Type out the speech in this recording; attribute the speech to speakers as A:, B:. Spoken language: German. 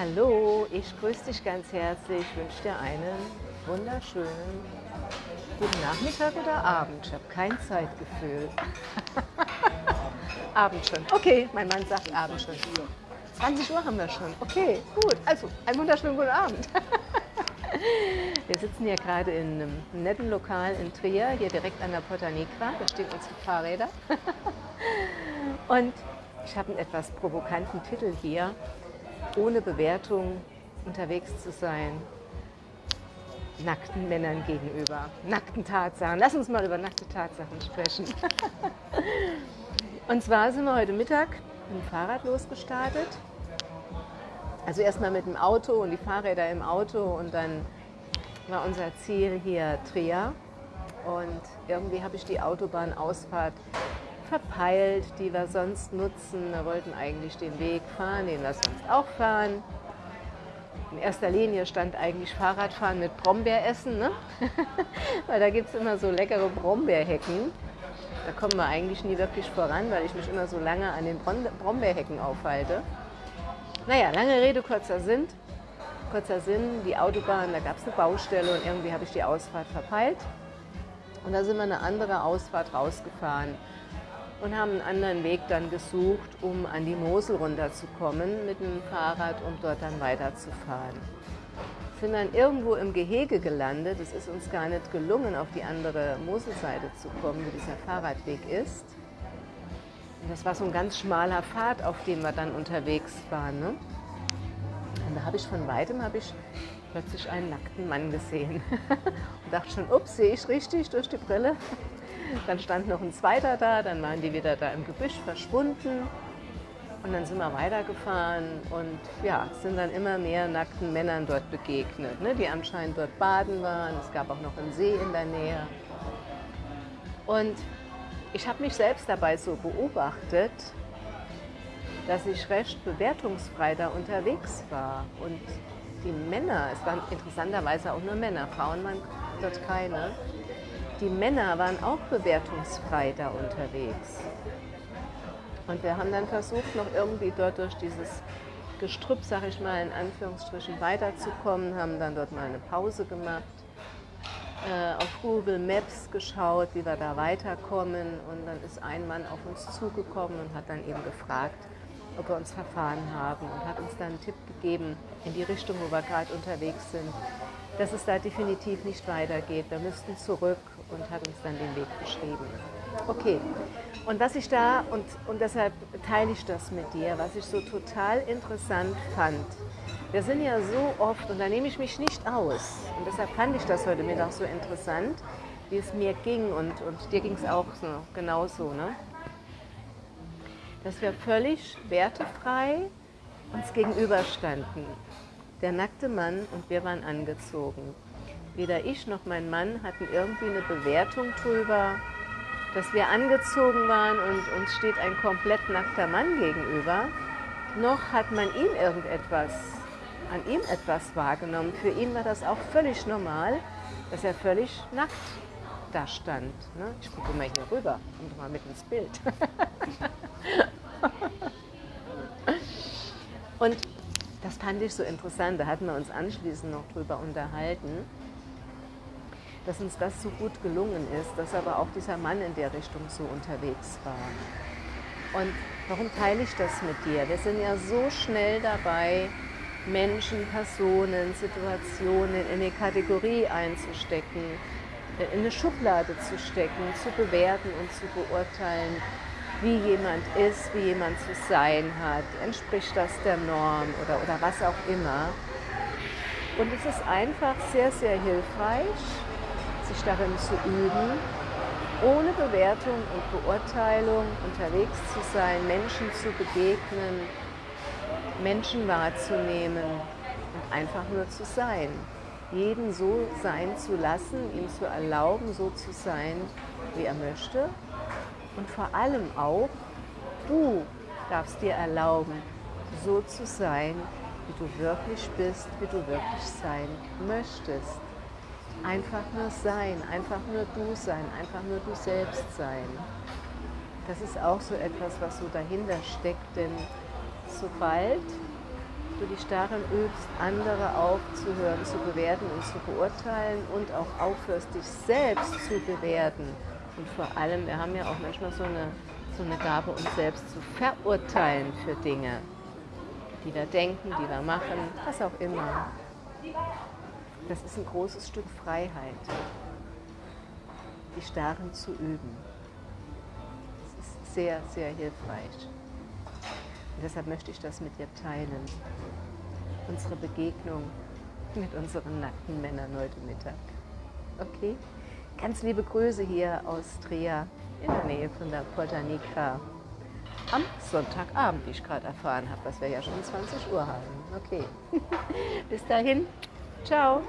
A: Hallo, ich grüße dich ganz herzlich. Ich wünsche dir einen wunderschönen guten Nachmittag oder Abend. Ich habe kein Zeitgefühl. Abend schon. Okay, mein Mann sagt Abend schon. 20 Uhr haben wir schon. Okay, gut. Also, einen wunderschönen guten Abend. Wir sitzen hier gerade in einem netten Lokal in Trier, hier direkt an der Porta Negra. Da stehen unsere Fahrräder. Und ich habe einen etwas provokanten Titel hier. Ohne Bewertung unterwegs zu sein. Nackten Männern gegenüber. Nackten Tatsachen. Lass uns mal über nackte Tatsachen sprechen. Und zwar sind wir heute Mittag mit dem Fahrrad losgestartet. Also erstmal mit dem Auto und die Fahrräder im Auto und dann war unser Ziel hier Trier. Und irgendwie habe ich die Autobahnausfahrt verpeilt, die wir sonst nutzen. Wir wollten eigentlich den Weg fahren, den wir sonst auch fahren. In erster Linie stand eigentlich Fahrradfahren mit Brombeeressen, ne? weil da gibt es immer so leckere Brombeerhecken. Da kommen wir eigentlich nie wirklich voran, weil ich mich immer so lange an den Brombeerhecken aufhalte. Naja, lange Rede, kurzer Sinn. Kurzer Sinn, die Autobahn, da gab es eine Baustelle und irgendwie habe ich die Ausfahrt verpeilt. Und da sind wir eine andere Ausfahrt rausgefahren und haben einen anderen Weg dann gesucht, um an die Mosel runterzukommen mit dem Fahrrad, um dort dann weiterzufahren. Sind dann irgendwo im Gehege gelandet. Es ist uns gar nicht gelungen, auf die andere Moselseite zu kommen, wo dieser Fahrradweg ist. Und das war so ein ganz schmaler Pfad, auf dem wir dann unterwegs waren. Ne? Und da habe ich von weitem habe ich plötzlich einen nackten Mann gesehen und dachte schon, ups, sehe ich richtig durch die Brille? Dann stand noch ein zweiter da, dann waren die wieder da im Gebüsch verschwunden. Und dann sind wir weitergefahren und ja, sind dann immer mehr nackten Männern dort begegnet, ne, die anscheinend dort baden waren. Es gab auch noch einen See in der Nähe. Und ich habe mich selbst dabei so beobachtet, dass ich recht bewertungsfrei da unterwegs war. Und die Männer, es waren interessanterweise auch nur Männer, Frauen waren dort keine, die Männer waren auch bewertungsfrei da unterwegs. Und wir haben dann versucht, noch irgendwie dort durch dieses Gestrüpp, sag ich mal, in Anführungsstrichen weiterzukommen, haben dann dort mal eine Pause gemacht äh, auf Google Maps geschaut, wie wir da weiterkommen. Und dann ist ein Mann auf uns zugekommen und hat dann eben gefragt, ob wir uns verfahren haben und hat uns dann einen Tipp gegeben in die Richtung, wo wir gerade unterwegs sind, dass es da definitiv nicht weitergeht. Wir müssten zurück und hat uns dann den Weg beschrieben. Okay, und was ich da, und, und deshalb teile ich das mit dir, was ich so total interessant fand, wir sind ja so oft, und da nehme ich mich nicht aus, und deshalb fand ich das heute Mittag so interessant, wie es mir ging, und, und dir ging es auch so, genauso, ne? dass wir völlig wertefrei uns gegenüberstanden. Der nackte Mann und wir waren angezogen. Weder ich noch mein Mann hatten irgendwie eine Bewertung drüber, dass wir angezogen waren und uns steht ein komplett nackter Mann gegenüber, noch hat man ihm irgendetwas an ihm etwas wahrgenommen. Für ihn war das auch völlig normal, dass er völlig nackt da stand. Ne? Ich gucke mal hier rüber, komm doch mal mit ins Bild. Und das fand ich so interessant, da hatten wir uns anschließend noch drüber unterhalten, dass uns das so gut gelungen ist, dass aber auch dieser Mann in der Richtung so unterwegs war. Und warum teile ich das mit dir? Wir sind ja so schnell dabei, Menschen, Personen, Situationen in eine Kategorie einzustecken, in eine Schublade zu stecken, zu bewerten und zu beurteilen, wie jemand ist, wie jemand zu sein hat, entspricht das der Norm oder, oder was auch immer. Und es ist einfach sehr, sehr hilfreich, sich darin zu üben, ohne Bewertung und Beurteilung unterwegs zu sein, Menschen zu begegnen, Menschen wahrzunehmen und einfach nur zu sein. Jeden so sein zu lassen, ihm zu erlauben, so zu sein, wie er möchte. Und vor allem auch, du darfst dir erlauben, so zu sein, wie du wirklich bist, wie du wirklich sein möchtest. Einfach nur sein, einfach nur du sein, einfach nur du selbst sein. Das ist auch so etwas, was so dahinter steckt, denn sobald du die Starren übst, andere aufzuhören, zu bewerten und zu beurteilen und auch aufhörst, dich selbst zu bewerten. Und vor allem, wir haben ja auch manchmal so eine, so eine Gabe, uns selbst zu verurteilen für Dinge, die wir denken, die wir machen, was auch immer. Das ist ein großes Stück Freiheit, die Starren zu üben. Das ist sehr, sehr hilfreich. Und deshalb möchte ich das mit dir teilen. Unsere Begegnung mit unseren nackten Männern heute Mittag. Okay? Ganz liebe Grüße hier aus Trier in der Nähe von der Porta Nigra am Sonntagabend, wie ich gerade erfahren habe, was wir ja schon 20 Uhr haben. Okay. Bis dahin. Ciao.